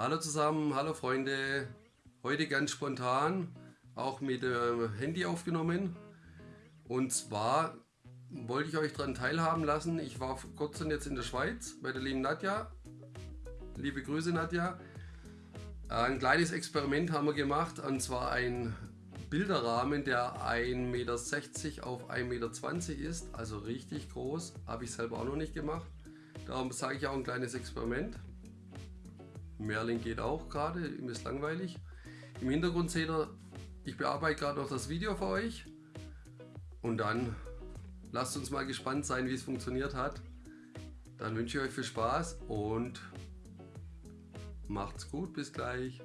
Hallo zusammen, hallo Freunde. Heute ganz spontan, auch mit dem Handy aufgenommen. Und zwar wollte ich euch daran teilhaben lassen. Ich war vor kurzem jetzt in der Schweiz bei der lieben Nadja. Liebe Grüße Nadja. Ein kleines Experiment haben wir gemacht und zwar ein Bilderrahmen, der 1,60 Meter auf 1,20 Meter ist, also richtig groß. Habe ich selber auch noch nicht gemacht. Darum sage ich auch ein kleines Experiment. Merlin geht auch gerade, ihm ist langweilig. Im Hintergrund seht ihr, ich bearbeite gerade noch das Video für euch. Und dann lasst uns mal gespannt sein, wie es funktioniert hat. Dann wünsche ich euch viel Spaß und macht's gut, bis gleich.